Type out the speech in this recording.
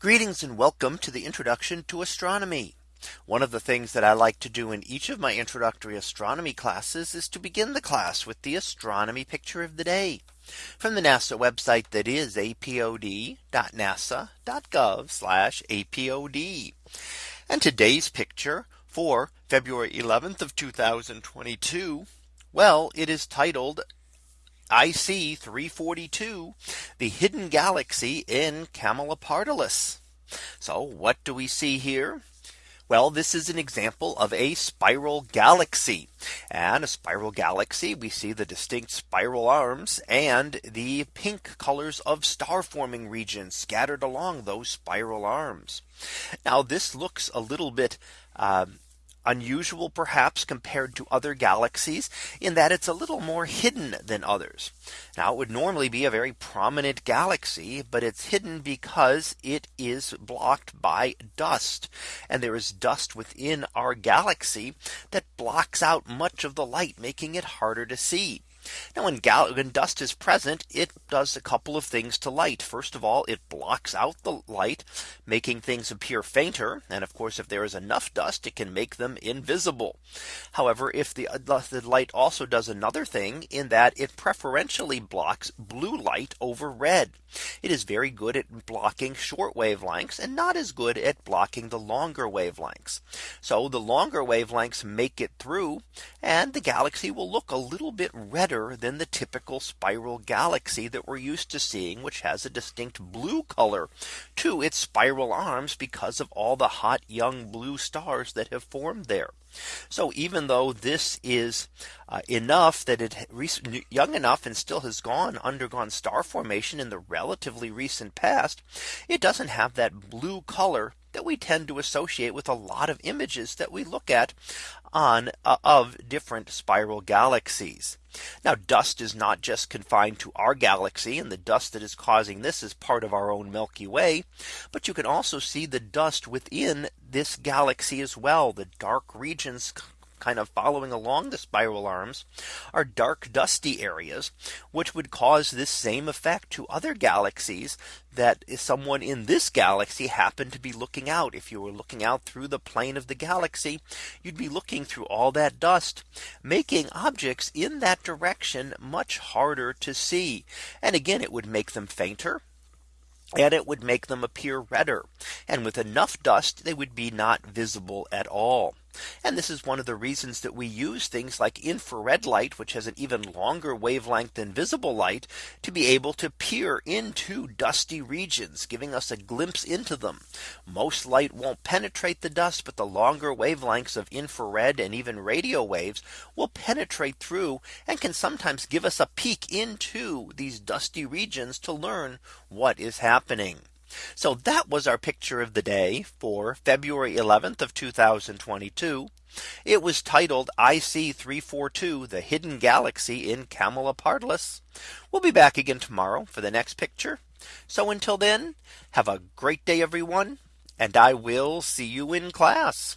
Greetings and welcome to the introduction to astronomy. One of the things that I like to do in each of my introductory astronomy classes is to begin the class with the astronomy picture of the day from the NASA website that is apod.nasa.gov apod. And today's picture for February 11th of 2022. Well, it is titled IC 342, the hidden galaxy in Camelopardalis. So what do we see here? Well, this is an example of a spiral galaxy and a spiral galaxy. We see the distinct spiral arms and the pink colors of star forming regions scattered along those spiral arms. Now this looks a little bit um, unusual perhaps compared to other galaxies in that it's a little more hidden than others. Now it would normally be a very prominent galaxy, but it's hidden because it is blocked by dust. And there is dust within our galaxy that blocks out much of the light, making it harder to see. Now when, when dust is present, it does a couple of things to light. First of all, it blocks out the light, making things appear fainter. And of course, if there is enough dust, it can make them invisible. However, if the, uh, the light also does another thing in that it preferentially blocks blue light over red. It is very good at blocking short wavelengths and not as good at blocking the longer wavelengths. So the longer wavelengths make it through and the galaxy will look a little bit redder than the typical spiral galaxy that we're used to seeing, which has a distinct blue color to its spiral arms because of all the hot young blue stars that have formed there. So even though this is uh, enough that it young enough and still has gone undergone star formation in the relatively recent past, it doesn't have that blue color that we tend to associate with a lot of images that we look at on uh, of different spiral galaxies. Now dust is not just confined to our galaxy and the dust that is causing this is part of our own Milky Way. But you can also see the dust within this galaxy as well. The dark regions kind of following along the spiral arms are dark dusty areas which would cause this same effect to other galaxies that someone in this galaxy happened to be looking out if you were looking out through the plane of the galaxy you'd be looking through all that dust making objects in that direction much harder to see and again it would make them fainter and it would make them appear redder. And with enough dust, they would be not visible at all. And this is one of the reasons that we use things like infrared light, which has an even longer wavelength than visible light to be able to peer into dusty regions, giving us a glimpse into them. Most light won't penetrate the dust, but the longer wavelengths of infrared and even radio waves will penetrate through and can sometimes give us a peek into these dusty regions to learn what is happening. So that was our picture of the day for February 11th of 2022. It was titled IC 342 the hidden galaxy in Camelopardalis. We'll be back again tomorrow for the next picture. So until then, have a great day, everyone, and I will see you in class.